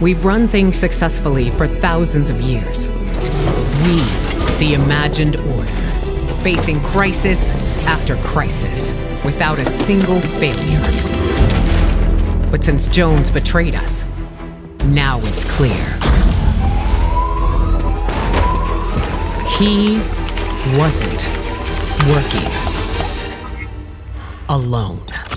We've run things successfully for thousands of years. We, the imagined order, facing crisis after crisis without a single failure. But since Jones betrayed us, now it's clear. He wasn't working alone.